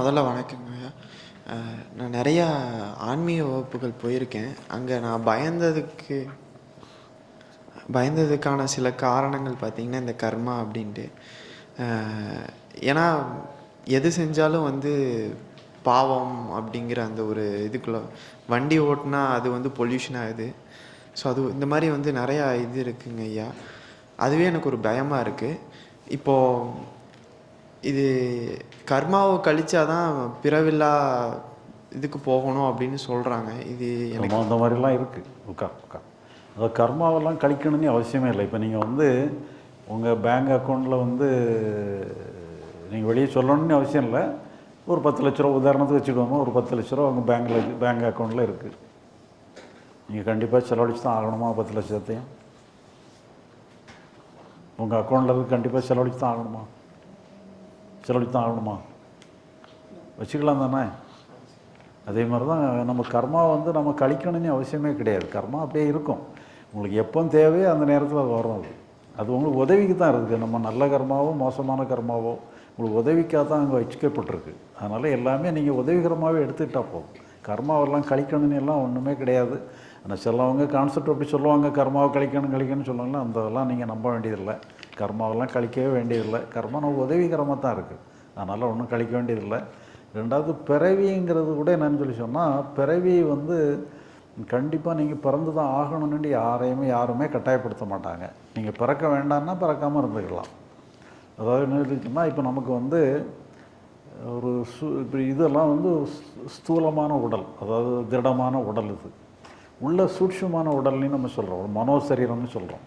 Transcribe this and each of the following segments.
முதல்ல வணக்கங்க. ஐயா நான் நிறையா ஆன்மீக வகுப்புகள் போயிருக்கேன். அங்கே நான் பயந்ததுக்கு பயந்ததுக்கான சில காரணங்கள் பார்த்திங்கன்னா இந்த கர்மா அப்படின்ட்டு. ஏன்னா எது செஞ்சாலும் வந்து பாவம் அப்படிங்கிற அந்த ஒரு இதுக்குள்ள வண்டி ஓட்டினா அது வந்து பொல்யூஷன் ஆகுது. ஸோ அது இந்த மாதிரி வந்து நிறையா இது இருக்குங்க ஐயா. அதுவே எனக்கு ஒரு பயமாக இருக்குது இப்போது இது கர்மாவை கழிச்சா தான் பிறவில்லா இதுக்கு போகணும் அப்படின்னு சொல்கிறாங்க இது எனக்கு அந்த மாதிரிலாம் இருக்குது உக்கா உக்கா. அது கர்மாவெல்லாம் கழிக்கணும்னு அவசியமே இல்லை. இப்போ நீங்கள் வந்து உங்கள் பேங்க் அக்கௌண்ட்டில் வந்து நீங்கள் வெளியே சொல்லணும்னு அவசியம் இல்லை. ஒரு பத்து லட்ச ரூபா உதாரணத்துக்கு வச்சுக்கோங்க. ஒரு பத்து லட்ச ரூபா உங்கள் பேங்க்கில் பேங்க் அக்கௌண்ட்டில் இருக்குது நீங்கள் கண்டிப்பாக செலவழிச்சு தான் ஆகணுமா பத்து லட்சத்தையும்? உங்கள் அக்கௌண்ட்டில் கண்டிப்பாக செலவழிச்சு தான் ஆகணுமா? செலவழிச்சு தான் ஆகணுமா? வச்சுக்கலாம் தானே? அதே மாதிரி தான் நம்ம கர்மா வந்து நம்ம கழிக்கணும்னு அவசியமே கிடையாது. கர்மா அப்படியே இருக்கும். உங்களுக்கு எப்போ தேவையோ அந்த நேரத்தில் அது வரும் அது. அது உங்களுக்கு உதவிக்கு தான் இருக்குது. நம்ம நல்ல கர்மாவோ மோசமான கர்மாவோ உங்களுக்கு உதவிக்காக தான் அங்கே வச்சுக்கப்பட்டிருக்கு. அதனால் எல்லாமே நீங்கள் உதவிகரமாகவே எடுத்துக்கிட்டால் போதும். கர்மாவெல்லாம் கழிக்கணும்னு எல்லாம் ஒன்றுமே கிடையாது. ஆனால் சிலவங்க கான்செப்ட் அப்படி சொல்லுவாங்க. கர்மாவை கழிக்கணும் கழிக்கணும்னு சொல்லுவாங்களா அந்த இதெல்லாம் நீங்கள் நம்ப வேண்டியதில்லை. கர்மாவெல்லாம் கழிக்கவே வேண்டியதில்லை. கர்மா நம்ம உதவிகரமாக தான் இருக்குது அதனால் ஒன்றும் கழிக்க வேண்டியதில்லை. ரெண்டாவது பிறவிங்கிறது கூட என்னன்னு சொல்லி சொன்னால் பிறவி வந்து கண்டிப்பாக நீங்கள் பிறந்து தான் ஆகணும்னு யாரையுமே யாருமே கட்டாயப்படுத்த மாட்டாங்க. நீங்கள் பிறக்க வேண்டாம்னா பிறக்காமல் இருந்துக்கலாம். அதாவது என்ன சொல்லிச்சுன்னா இப்போ நமக்கு வந்து ஒரு சு இப்போ இதெல்லாம் வந்து ஸ்தூலமான உடல். அதாவது திடமான உடல் இது. உள்ள சூட்சமான உடல்னு நம்ம சொல்கிறோம் ஒரு மனோசரீரம்னு சொல்கிறோம்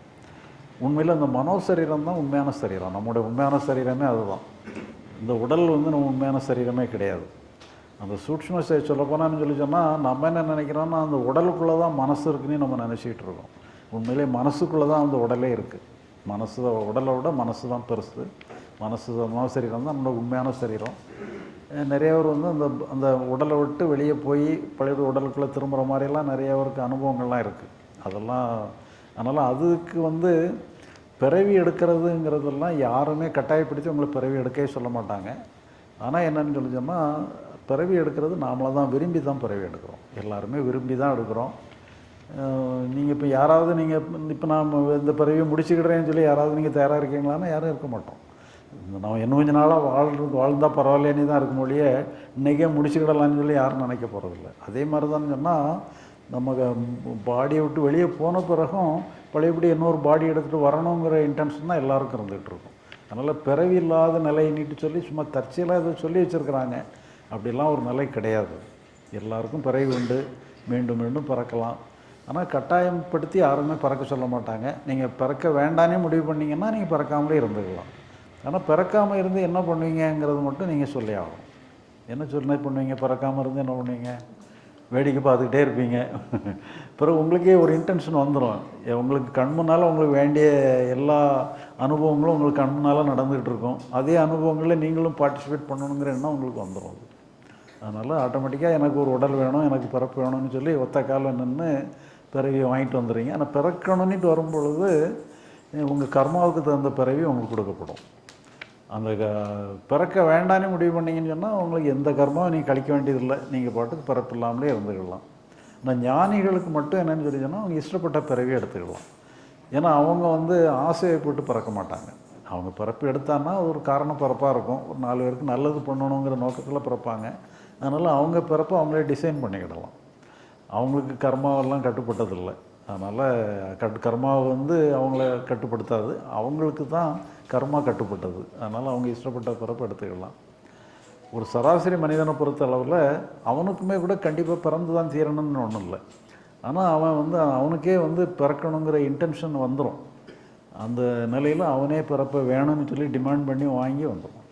உண்மையில் அந்த மனோசரீரம் தான் உண்மையான சரீரம். நம்முடைய உண்மையான சரீரமே அதுதான். இந்த உடல் வந்து நம்ம உண்மையான சரீரமே கிடையாது. அந்த சூட்சும சரி சொல்லப்போனான்னு சொல்லி சொன்னால் நம்ம என்ன நினைக்கிறோம்னா அந்த உடலுக்குள்ளே தான் மனசு இருக்குன்னு நம்ம நினச்சிக்கிட்டு இருக்கோம். உண்மையிலே மனசுக்குள்ளே தான் அந்த உடலே இருக்குது மனசு உடலை விட மனசு தான் பெருசு. மனசு தான் மனசரீரம் தான் நம்மளோட உண்மையான சரீரம். நிறைய பேர் வந்து அந்த அந்த உடலை விட்டு வெளியே போய் பழைய உடலுக்குள்ளே திரும்புகிற மாதிரிலாம் நிறைய பேருக்கு அனுபவங்கள்லாம் இருக்குது அதெல்லாம் அதனால் அதுக்கு வந்து பிறவி எடுக்கிறதுங்கிறதெல்லாம் யாருமே கட்டாயப்படுத்தி உங்களை பிறவி எடுக்கவே சொல்ல மாட்டாங்க. ஆனால் என்னன்னு சொல்லி சொன்னால் பிறவி எடுக்கிறது நாமளாக தான் விரும்பி தான் பிறவி எடுக்கிறோம். எல்லாருமே விரும்பி தான் எடுக்கிறோம். நீங்கள் இப்போ யாராவது நீங்கள் இப்போ நான் இந்த பிறவியை முடிச்சுக்கிடுறேன்னு சொல்லி யாராவது நீங்கள் தயாராக இருக்கீங்களான்னா யாரும் இருக்க மாட்டோம். நம்ம இன்னும் கொஞ்ச நாளாக வாழ்றது வாழ்ந்தால் பரவாயில்லன்னு தான் இருக்கும் மொழியே இன்றைக்கே முடிச்சுக்கிடலான்னு சொல்லி யாரும் நினைக்க போகிறதில்ல அதே மாதிரி தான் சொன்னால் நம்ம பாடியை விட்டு வெளியே போன பிறகும் பழையபடி இன்னொரு பாடி எடுத்துகிட்டு வரணுங்கிற இன்டென்ஷன் தான் எல்லாருக்கும் இருந்துகிட்டு இருக்கும். அதனால் பிறவி இல்லாத நிலை நீட்டு சொல்லி சும்மா தற்செயலாக இதை சொல்லி வச்சுருக்குறாங்க. அப்படிலாம் ஒரு நிலை கிடையாது. எல்லாருக்கும் பிறவி உண்டு. மீண்டும் மீண்டும் பிறக்கலாம். ஆனால் கட்டாயப்படுத்தி யாருமே பிறக்க சொல்ல மாட்டாங்க. நீங்கள் பிறக்க வேண்டானே முடிவு பண்ணிங்கன்னா நீங்கள் பிறக்காமலே இருந்துக்கலாம். ஆனால் பிறக்காமல் இருந்து என்ன பண்ணுவீங்கங்கிறது மட்டும் நீங்கள் சொல்லி ஆகணும். என்ன சொல்லி பண்ணுவீங்க? பிறக்காமல் இருந்து என்ன பண்ணுவீங்க? வேடிக்கை பார்த்துக்கிட்டே இருப்பீங்க. பிறகு உங்களுக்கே ஒரு இன்டென்ஷன் வந்துடும் உங்களுக்கு கண் முன்னால் உங்களுக்கு வேண்டிய எல்லா அனுபவங்களும் உங்களுக்கு கண் முன்னால் நடந்துகிட்டு இருக்கும். அதே அனுபவங்களில் நீங்களும் பார்ட்டிசிபேட் பண்ணணுங்கிற எண்ணம் உங்களுக்கு வந்துடும் அது அதனால் ஆட்டோமேட்டிக்காக எனக்கு ஒரு உடல் வேணும் எனக்கு பிறப்பு வேணும்னு சொல்லி ஒத்த காலம் நின்று பிறவி வாங்கிட்டு வந்துடுறீங்க. ஆனால் பிறக்கணும்னுட்டு வரும்பொழுது உங்கள் கர்மாவுக்கு தகுந்த பிறவி உங்களுக்கு கொடுக்கப்படும். அந்த க- பிறக்க வேண்டான்னு முடிவு பண்ணீங்கன்னு சொன்னால் உங்களுக்கு எந்த கர்மாவும் நீங்கள் கழிக்க வேண்டியதில்லை. நீங்கள் பாட்டுக்கு பிறப்பு இல்லாமலே இருந்துக்கலாம். ஆனால் ஞானிகளுக்கு மட்டும் என்னென்னு சொல்லி சொன்னால் அவங்க இஷ்டப்பட்ட பிறவியை எடுத்துக்கலாம். ஏன்னா அவங்க வந்து ஆசையை போட்டு பிறக்க மாட்டாங்க. அவங்க பிறப்பு எடுத்தான்னா ஒரு காரண பிறப்பாக இருக்கும். ஒரு நாலு பேருக்கு நல்லது பண்ணணுங்கிற நோக்கத்தில் பிறப்பாங்க. அதனால் அவங்க பிறப்பை அவங்களே டிசைன் பண்ணிக்கிடலாம். அவங்களுக்கு கர்மாவெல்லாம் கட்டுப்பட்டதில்லை. அதனால் கட் கர்மாவை வந்து அவங்கள கட்டுப்படுத்தாது. அவங்களுக்கு தான் கர்மா கட்டுப்பட்டது. அதனால் அவங்க இஷ்டப்பட்ட பிறப்பு எடுத்துக்கலாம். ஒரு சராசரி மனிதனை பொறுத்த அளவில் அவனுக்குமே கூட கண்டிப்பாக பிறந்து தான் தீரணும்னு ஒன்றும் இல்லை. ஆனால் அவன் வந்து அவனுக்கே வந்து பிறக்கணுங்கிற இன்டென்ஷன் வந்துடும் அந்த நிலையில் அவனே பிறப்ப வேணும்னு சொல்லி டிமாண்ட் பண்ணி வாங்கி வந்துடும்